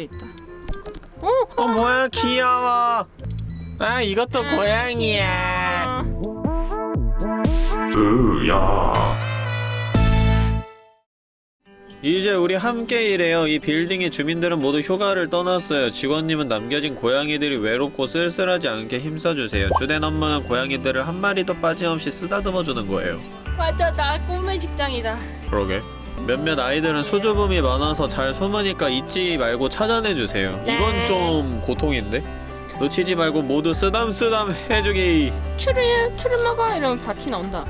여기도 있다. 어? 어 뭐야 귀여워 아 이것도 고양이야 으야 이제 우리 함께 일해요. 이 빌딩의 주민들은 모두 휴가를 떠났어요. 직원님은 남겨진 고양이들이 외롭고 쓸쓸하지 않게 힘써주세요. 주된 업무는 고양이들을 한 마리도 빠짐없이 쓰다듬어주는 거예요. 맞아, 나 꿈의 직장이다. 그러게. 몇몇 아이들은 수줍음이 많아서 잘 숨으니까 잊지 말고 찾아내주세요. 이건 네. 좀 고통인데? 놓치지 말고 모두 쓰담쓰담 해주기. 츄르를 츄르를 먹어 이러면 다 티 나온다.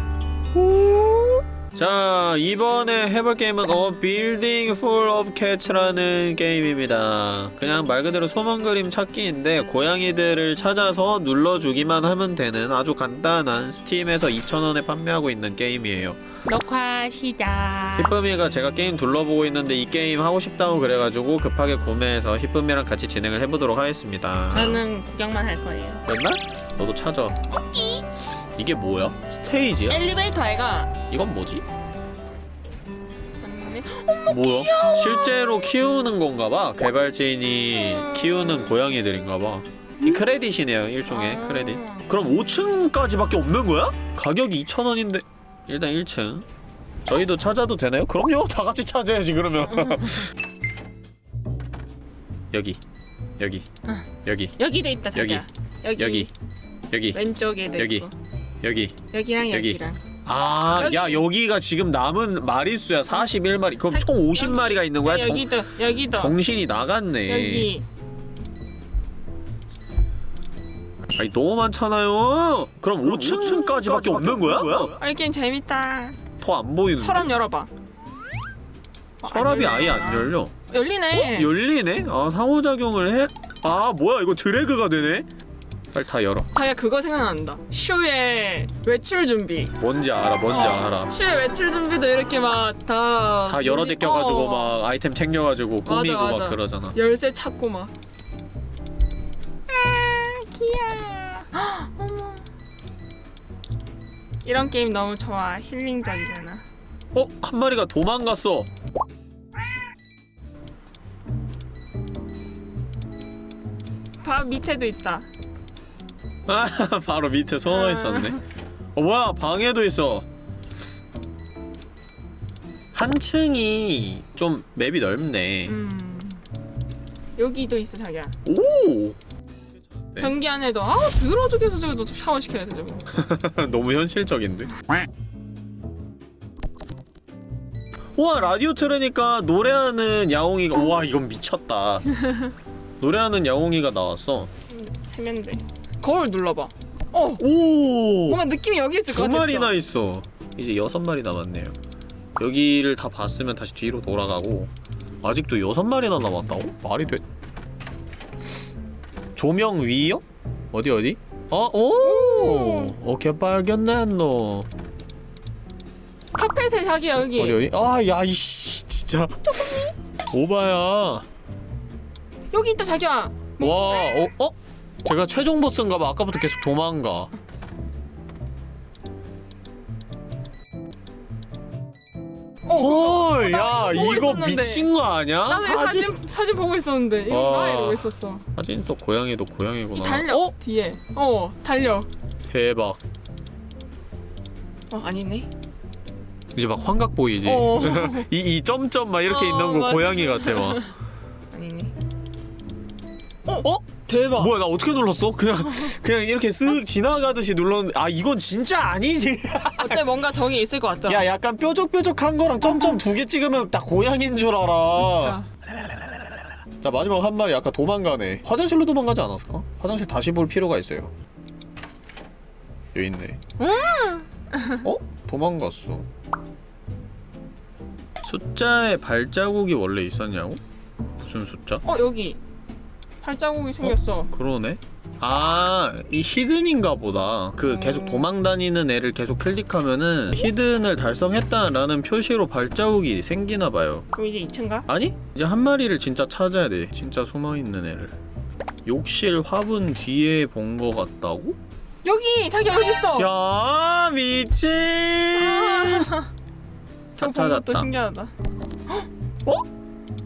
자 이번에 해볼 게임은 어 Building Full of Cats라는 게임입니다 그냥 말 그대로 숨은 그림 찾기인데 고양이들을 찾아서 눌러주기만 하면 되는 아주 간단한 스팀에서 2,000원에 판매하고 있는 게임이에요 녹화 시작. 히쁨이가 제가 게임 둘러보고 있는데 이 게임 하고 싶다고 그래가지고 급하게 구매해서 히쁨이랑 같이 진행을 해보도록 하겠습니다 저는 구경만 할 거예요. 됐나? 너도 찾아 이 게 뭐야? 스테이지야? 엘리베이터 애가 이건 뭐지? 맞네. 뭐야? 실제로 키우는 건가봐. 개발진이 음. 키우는 고양이들인가봐. 이 크레딧이네요, 일종의 아. 크레딧. 그럼 5층까지밖에 없는 거야? 가격이 2,000원인데 일단 1층. 저희도 찾아도 되나요? 그럼요. 다 같이 찾아야지 그러면. 여기. 여기. 여기. 여기도 있다 자기야. 여기. 여기. 여기. 왼쪽에도 여기. 있고. 여기. 여기랑 여기. 여기랑. 아, 여기. 야 여기가 지금 남은 마리수야 41마리. 그럼 총 50마리가 있는 거야? 자, 정, 여기도 여기도 정신이 나갔네. 여기. 아니 너무 많잖아요. 그럼 5층까지밖에 없는 거야? 아, 이 게임 재밌다. 더 안 보이는데. 서랍 열어봐. 어, 서랍이 안 아예. 안 열려. 열리네. 열리네? 아 상호작용을 해? 아 뭐야 이거 드래그가 되네? 빨리 다 열어. 자기가 그거 생각난다. 슈의 외출 준비. 뭔지 알아, 뭔지 어, 알아. 슈의 외출 준비도 이렇게 막 다 다 열어 제껴가지고 어. 막 아이템 챙겨가지고 맞아, 꾸미고 맞아. 막 그러잖아. 열쇠 찾고 막. 아 귀여워. 헉, 어머. 이런 게임 너무 좋아. 힐링적이잖아. 어? 한 마리가 도망갔어. 바 밑에도 있다. 아 바로 밑에 숨어 있었네. 어 뭐야 방에도 있어. 한 층이 좀 맵이 넓네. 음. 여기도 있어 자기야. 오. 네. 변기 안에도 아 더러워 죽겠어 저거 샤워 시켜야 돼 저거. 너무 현실적인데? 우와 라디오 틀으니까 노래하는 야옹이가 우와 이건 미쳤다 노래하는 야옹이가 나왔어 세면대. 거울 눌러봐. 어. 오! 뭔가 느낌이 여기 있을 것 두 같았어. 마리나 있어 이제 여섯 마리 남았네요 여기를 다 봤으면 다시 뒤로 돌아가고 아직도 여섯 마리나 남았다고? 말이 돼? 조명 위요? 어디 어디? 어? 오! 오 케이 발견했노 카펫에 자기야 여기. 어디 어디? 아, 야, 이씨, 진짜. 오바야. 여기 있다 자기야. 와, 어, 어? 제가 최종 보스인가봐. 아까부터 계속 도망가. 어. 헐, 나 야, 이거 보고 이거 있었는데. 미친 거 아니야? 나도 이 사진 사진 보고 있었는데 이거 와. 나 이러고 있었어. 사진 속 고양이도 이 고양이구나. 달려 어? 뒤에. 어 달려. 대박. 어 아니네. 이제 막 환각 보이지? 어 이, 이 점점 막 이렇게 어, 있는 거 맞아. 고양이 같아, 막. 아니네. 어? 대박. 뭐야, 나 어떻게 눌렀어? 그냥, 그냥 이렇게 쓱 지나가듯이 눌렀는데, 아, 이건 진짜 아니지. 어째 뭔가 저기 있을 것 같더라. 야 약간 뾰족뾰족한 거랑 점점 두 개 찍으면 딱 고양인 줄 알아 진짜. 자 마지막 한 마리 아까 도망가네 화장실로 도망가지 않았을까? 화장실 다시 볼 필요가 있어요 여기 있네 어? 도망갔어 숫자에 발자국이 원래 있었냐고? 무슨 숫자? 어 여기 발자국이 생겼어. 그러네 아, 이 히든인가 보다. 그 계속 도망다니는 애를 계속 클릭하면은 히든을 달성했다라는 표시로 발자국이 생기나 봐요. 그럼 이제 2층가? 아니? 이제 한 마리를 진짜 찾아야 돼. 진짜 숨어있는 애를. 욕실 화분 뒤에 본 거 같다고? 여기 자기야 여기 있어. 야, 미친! 아. 본 것도 찾았다. 신기하다. 어?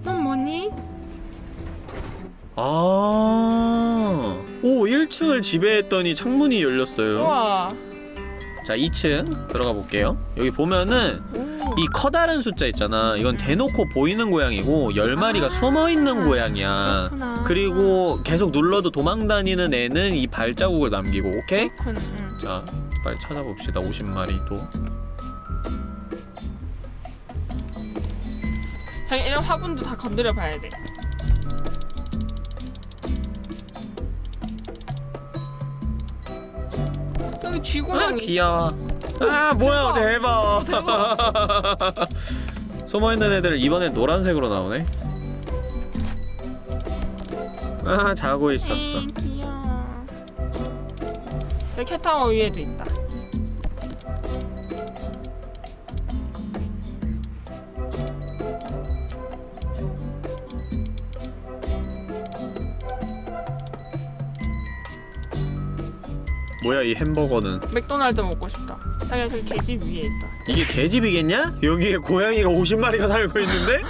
넌 뭐니? 아. 오, 1층을 지배했더니 창문이 열렸어요. 우와. 자, 2층 들어가 볼게요. 여기 보면은 오. 이 커다란 숫자 있잖아. 이건 대놓고 보이는 고양이고 10마리가 아. 숨어 있는 고양이야. 그렇구나. 그리고 계속 눌러도 도망 다니는 애는 이 발자국을 남기고, 오케이? 그렇군. 응. 자, 빨리 찾아봅시다. 50마리 또. 자기 이런 화분도 다 건드려 봐야 돼. 쥐고양이 있어. 귀여워. 아, 뭐야, 대박. 대박. 숨어있는 애들 이번엔 노란색으로 나오네. 아, 자고 있었어. 에이, 귀여워. 저기 캣타워 위에도 있다. 뭐야, 이 햄버거는. 맥도날드 먹고 싶다. 자기가 저기 계집 위에 있다. 이게 개집이겠냐? 여기에 고양이가 50마리가 살고 있는데?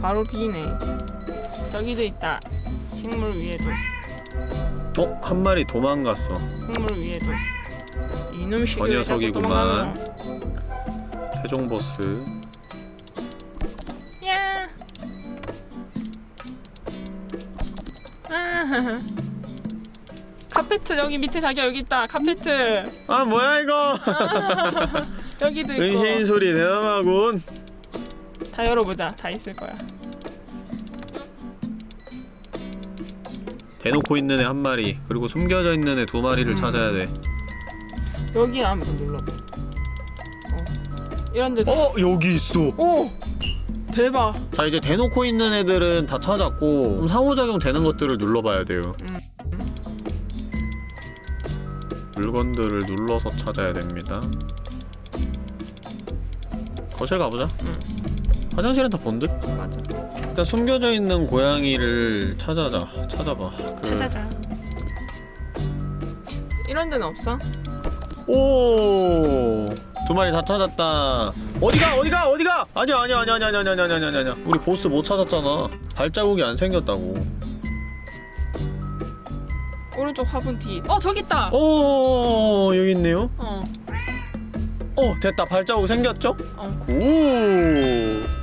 바로 비네. 저기도 있다. 식물 위에도. 어? 한 마리 도망갔어. 식물 위에도. 이놈 저 녀석이구만. 최종 보스. 야. 아. 카페트 여기 밑에 자기야 여기 있다. 카페트 아, 뭐야, 이거! 여기도 있고. 은신 소리 대담하군. 다 열어보자. 다 있을 거야. 대놓고 있는 애 한 마리, 그리고 숨겨져 있는 애 두 마리를 음. 찾아야 돼. 여기 한번 눌러봐. 어. 이런데. 어, 여기 있어. 오. 대박. 자, 이제 대놓고 있는 애들은 다 찾았고, 상호작용 되는 것들을 눌러봐야 돼요. 음. 물건들을 눌러서 찾아야 됩니다. 거실 가보자. 응. 화장실은 다본 듯? 맞아. 일단 숨겨져 있는 고양이를 찾아자. 찾아봐. 그... 찾아자. 이런 데는 없어? 오! 두 마리 다 찾았다. 어디가? 어디가? 어디가? 아니야, 아니야, 아니야, 아니야, 아니야, 아니야, 아니야, 아니야, 아니야. 우리 보스 못 찾았잖아. 발자국이 안 생겼다고. 오른쪽 화분 뒤. 어 저기 있다. 오, 여기 있네요. 어. 어, 됐다. 발자국 생겼죠? 어. 오.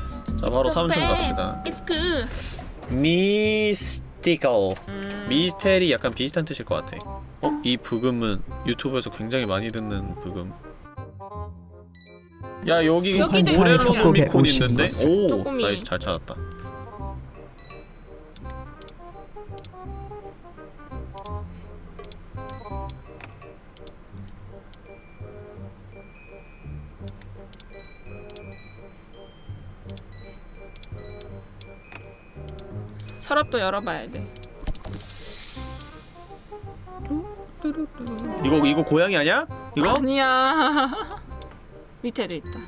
자, 바로 So 3층 bad. 갑시다. It's good. 미스티컬. 음. 미스테리 약간 비슷한 뜻일 것 같아. 어? 이 부금은 유튜브에서 굉장히 많이 듣는 부금. 야 여기 모렐로. 노미콘 있는데? 오. 나이스 잘 찾았다. 서랍도 열어봐야 돼. 이거 이거 고양이 아니야? 이거? 아니야. 밑에도 있다.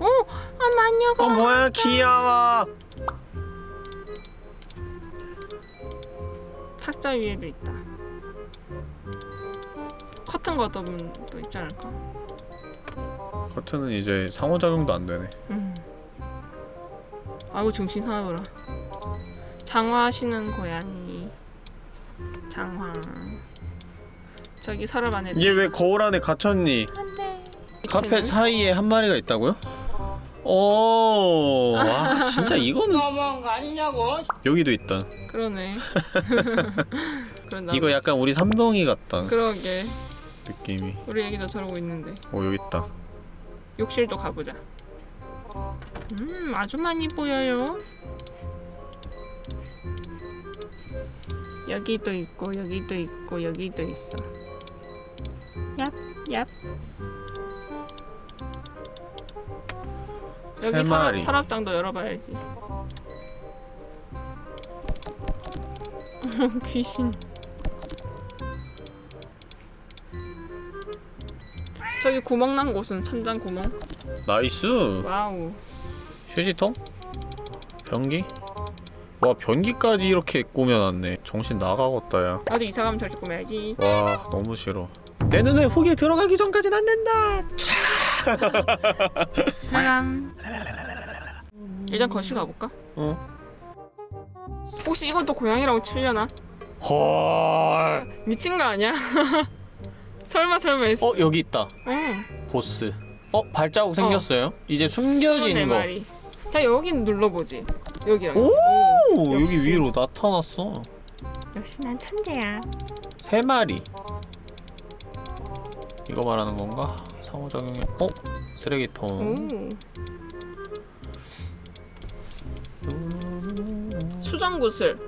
오, 아 마녀가. 어 뭐야 귀여워. 탁자 위에도 있다. 커튼 걷어보면 또 있지 않을까? 커튼은 이제 상호작용도 안 되네. 음. 아이고 정신 사나워라. 장화하시는 고양이. 장화. 저기 서랍 안에. 이게 왜 거울 안에 갇혔니? 안돼. 카펫 사이에 한 마리가 있다고요? 오, 와 진짜 이거는 너무한 거 아니냐고. 여기도 있다. 그러네. 이거 약간 우리 삼동이 같다 그러게. 느낌이. 우리 애기도 저러고 있는데. 오 여기 있다. 욕실도 가보자. 음, 아주 많이 보여요. 여기도 있고, 여기도 있고, 여기도 있어. 얍, 얍. 세 여기 마리. 서랍장도 열어봐야지. 귀신. 저기 구멍 난 곳은 천장 구멍. Nice. Wow. 휴지통? 변기? 와 변기까지 이렇게 꾸며놨네 정신 나가겠다 야 나도 이사 가면 저렇게 꾸며야지. 와 너무 싫어 내 눈에 흙이 들어가기 전까진 안 된다 사람. 일단 거실 가볼까? 어? 혹시 이건 또 고양이라고 칠려나? 헐 미친 거 아니야? 설마 설마 했어. 어 여기 있다 응. 보스 어 발자국 생겼어요 이제 숨겨진 네거 마리. 자 여기 눌러보지. 여기랑. 오, 오, 여기 역시. 위로 나타났어 역시 난 천재야. 세 마리 이거 말하는 건가? 상호작용이 어? 쓰레기통 오. 수정구슬.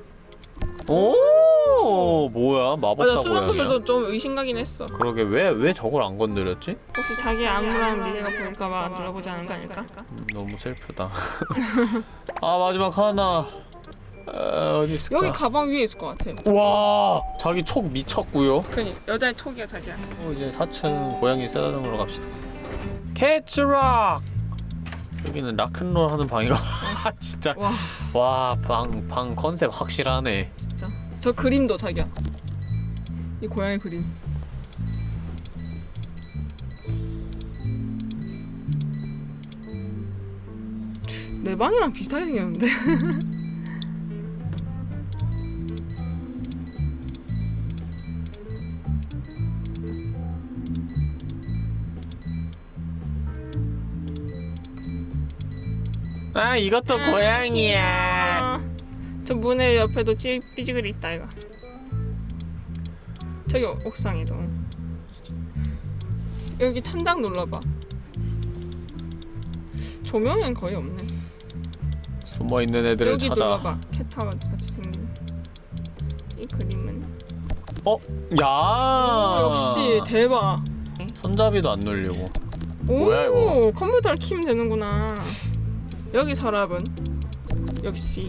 오 뭐야 맞아 마법사 고양이야? 수정구슬도 좀 의심가긴 했어. 그러게 왜 왜 저걸 안 건드렸지? 혹시 자기 암울한 미래가 보일까봐 눌러보지 않은 거 아닐까? 음, 너무 슬프다 아 마지막 하나 아, 어디 있을까? 여기 가방 위에 있을 것 같아. 와 자기 촉 미쳤구요 그니 여자의 촉이야 자기야. 어, 이제 4층 고양이 쓰다듬으러 갑시다 캐츠락 여기는 락큰롤 하는 방이가 진짜 와와방방 컨셉 확실하네 진짜. 저 그림도 자기야. 이 고양이 그림. 내 방이랑 비슷하게 생겼는데. 아 이것도 고양이야 어, 저 문의 옆에도 찌, 삐지글이 있다 이거. 저기 옥상에도. 여기 천장 눌러봐. 조명은 거의 없네. 숨어 있는 애들을 여기 찾아 눌러봐. 캣타워 같이 생긴. 이 그림은. 야 오, 역시 대박. 손잡이도 안 눌리고 오 뭐야, 이거? 컴퓨터를 키면 되는구나. 여기 서랍은 역시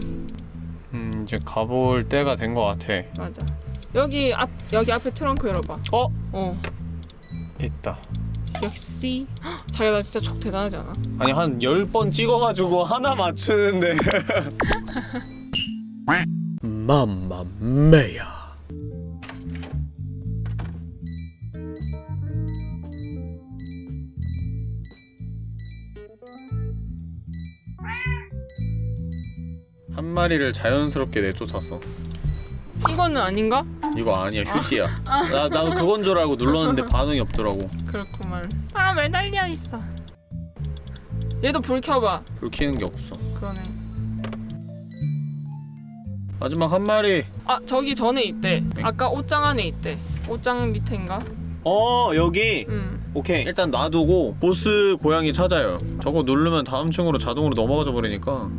음 이제 가볼 때가 된 것 같아 맞아. 여기 앞 여기 앞에 트렁크 열어봐. 어? 어 있다 역시 헉, 나 진짜 촉 대단하지 않아? 아니 한 10번 찍어가지고 하나 맞추는데 맘마메야 한 마리를 자연스럽게 내쫓았어 이거는 아닌가? 이거 아니야 휴지야 나, 나도 그건 줄 알고 눌렀는데 반응이 없더라고 그렇구만. 아 매달려 있어. 얘도 불 켜봐. 불 켜는 게 없어 그러네. 마지막 한 마리 아 저기 전에 있대. 네? 아까 옷장 안에 있대. 옷장 밑에인가? 어 여기 응. 오케이 일단 놔두고 보스 고양이 찾아요 저거 누르면 다음 층으로 자동으로 넘어가져 버리니까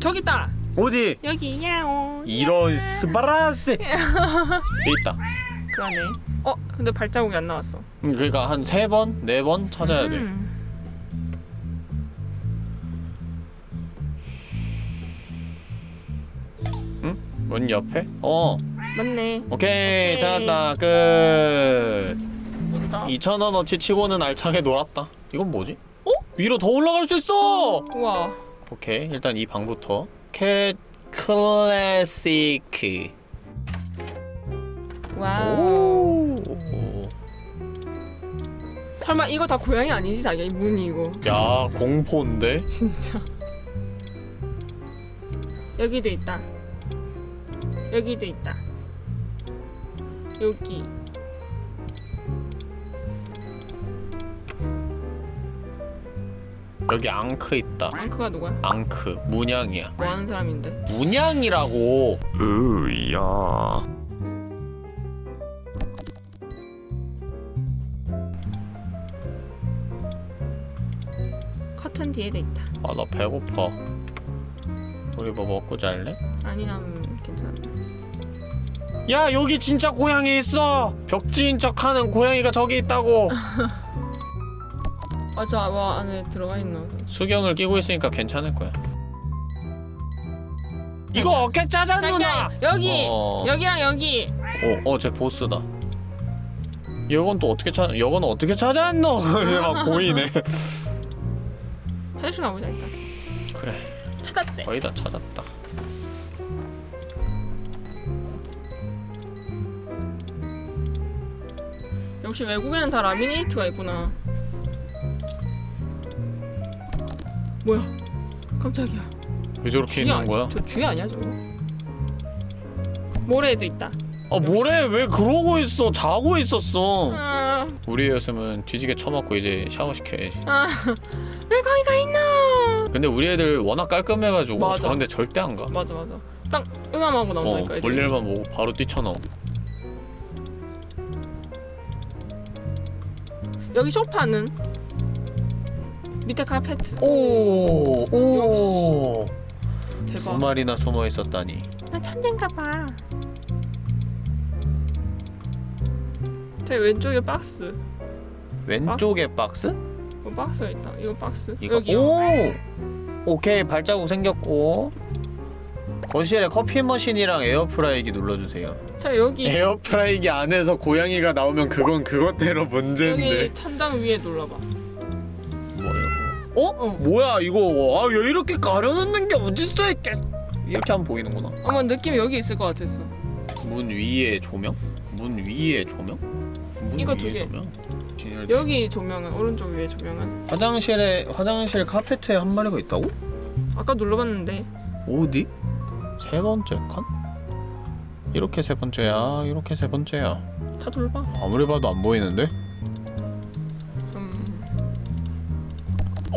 저기 있다. 어디? 여기 야오. 이런 스바라스 여기 있다 그러네. 어 근데 발자국이 안 나왔어. 음, 그러니까 한 세 번? 네 번 찾아야 돼 음. 문 옆에? 어 맞네. 오케이 오케이. 찾았다 끝 뭔다. 2,000원어치 치고는 알차게 놀았다 이건 뭐지? 어? 위로 더 올라갈 수 있어! 우와. 오케이 일단 이 방부터 cat classic Wow. 오. 설마 이거 다 고양이 아니지 자기야 이 문이 이거. 야 공포인데? 진짜. 여기도 있다. 여기도 있다. 여기. 여기 앙크 있다 앙크가 누구야? 앙크 문양이야 뭐 하는 사람인데? 문양이라고 으야 커튼 뒤에도 있다. 아 나 배고파 우리 뭐 먹고 잘래? 아니 난 괜찮아. 야 여기 진짜 고양이 있어 벽지인 척하는 고양이가 저기 있다고 아저 뭐 안에 들어가 있노 수경을 끼고 있으니까 괜찮을 거야 이거 어깨 짜잔 누나! 여기! 어... 여기랑 여기! 어, 어, 쟤 보스다. 이건 또 어떻게 찾, 이건 어떻게 찾았노? 얘막 보이네. 화장실 가보자, 일단. 그래. 찾았대. 거의 다 찾았다. 역시 외국에는 다 라미네이트가 있구나. 뭐야? 깜짝이야. 왜 저렇게 쥐 있는 거야? 저쥐 아니야 저거? 모래에도 있다. 아 뭐래 왜 그러고 있어 자고 있었어 아, 우리 애였으면 뒤지게 쳐맞고 이제 샤워 시켜야지 아, 왜 거기가 있나? 근데 우리 애들 워낙 깔끔해가지고 맞아. 저런데 절대 안 가 맞아 맞아. 딱 응암하고 어 나온다니까. 애들이. 볼일만 보고 바로 뛰쳐나오 여기 소파는 밑에 카페트. 오오 두 대박. 마리나 숨어 있었다니 난 천재인가 봐. 제 왼쪽에 박스. 왼쪽에 박스? 이거 박스가 있다. 이거 박스. 이거 여기요. 오 오케이 발자국 생겼고 거실에 커피 머신이랑 에어프라이기 눌러주세요 자 여기 에어프라이기 안에서 고양이가 나오면 그건 그것대로 문제인데 여기 천장 위에 눌러봐. 어? 어. 뭐야 이거 아왜 이렇게 가려놓는 게 어딨어 이렇게 이렇게 하면 보이는구나 아마 느낌이 여기 있을 것 같았어. 문 위에 조명? 문 위에 조명? 문 이거 위에 두 개. 조명? 진열- 여기 조명은 오른쪽 위에 조명은 화장실에 화장실 카페트에 한 마리가 있다고? 아까 눌러봤는데 어디? 세 번째 칸? 이렇게 세 번째야 이렇게 세 번째야 다 돌봐. 아무리 봐도 안 보이는데?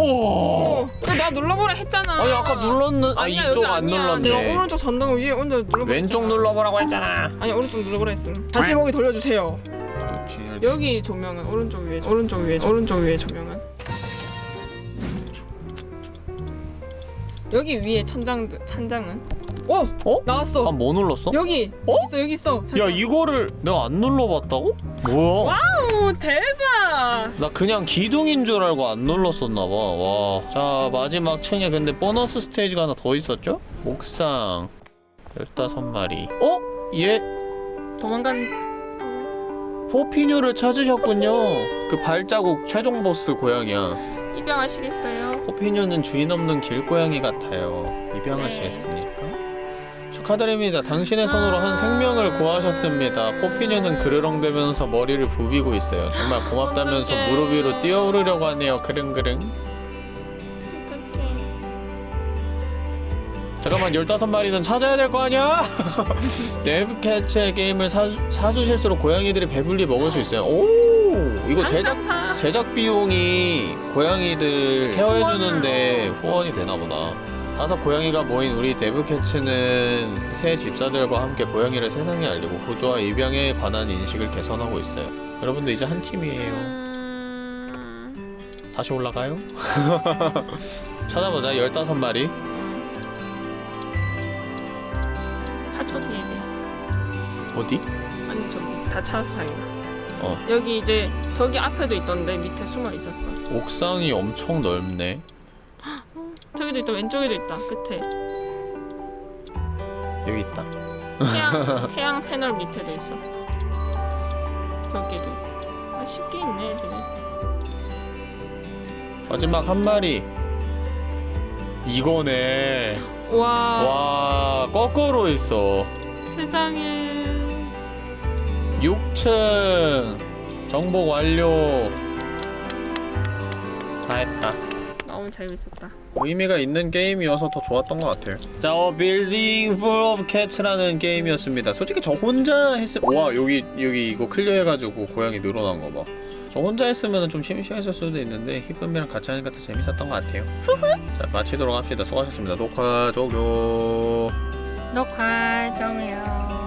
오! 어, 그래 내가 눌러보라 했잖아. 아니 아까 눌렀는 아 아니야, 이쪽 여기 안 아니야. 눌렀네 내가 오른쪽 전등 위에 혼자 눌러보라. 왼쪽. 눌러보라고 했잖아 아니 오른쪽 눌러보라 했음. 다시 보기 돌려주세요. 여기 조명은 오른쪽 위에 오른쪽 위에 오른쪽 위에 조명은 여기 위에 천장 천장은 오 어? 나왔어 아 뭐 눌렀어? 여기 어? 있어 여기 있어 야 잠깐. 이거를 내가 안 눌러봤다고? 뭐야? 오 대박 나 그냥 기둥인 줄 알고 안 눌렀었나봐 와. 자 마지막 층에 근데 보너스 스테이지가 하나 더 있었죠? 옥상 15마리 어? 얘 도망간 포피뉴를 찾으셨군요 그 발자국 최종 보스 고양이야 입양하시겠어요? 포피뉴는 주인 없는 길고양이 같아요 네. 입양하시겠습니까? 축하드립니다. 당신의 손으로 한 생명을 구하셨습니다. 포피뉴는 그르렁대면서 머리를 부비고 있어요. 정말 고맙다면서 어떡해. 무릎 위로 뛰어오르려고 하네요. 그릉그릉. 어떡해. 잠깐만 15마리는 찾아야 될 거 아니야? 데브캐치의 게임을 사주, 사주실수록 고양이들이 배불리 먹을 수 있어요. 오! 이거 제작 사. 제작 비용이 고양이들 케어해주는데 후원이 되나보다 다섯 고양이가 모인 우리 데브캐츠는 새 집사들과 함께 고양이를 세상에 알리고 보조와 입양에 관한 인식을 개선하고 있어요. 여러분도 이제 한 팀이에요. 음... 다시 올라가요? 찾아보자 15마리. 하초 뒤에 돼 있어. 어디? 아니 저기 다 다행이다 어. 여기 이제 저기 앞에도 있던데 밑에 숨어 있었어. 옥상이 엄청 넓네 저기도 있다. 왼쪽에도 있다. 끝에. 여기 있다. 태양 태양 패널 밑에도 있어. 벽에도. 아 쉽게 있네 애들이. 마지막 한 마리. 이거네. 와, 와 거꾸로 있어. 세상에. 6층. 정복 완료. 다 했다 재밌었다. 의미가 있는 게임이어서 더 좋았던 것 같아요. 자, 어, Building Full of Cats라는 게임이었습니다. 솔직히 저 혼자 했을 와 여기 여기 이거 클리어 해가지고 고양이 늘어난 거 봐 저 혼자 했으면 좀 심심했을 수도 있는데 히쁨이랑 같이 하니까 더 재밌었던 것 같아요. 자 마치도록 합시다. 수고하셨습니다. 녹화 종료. 녹화 종료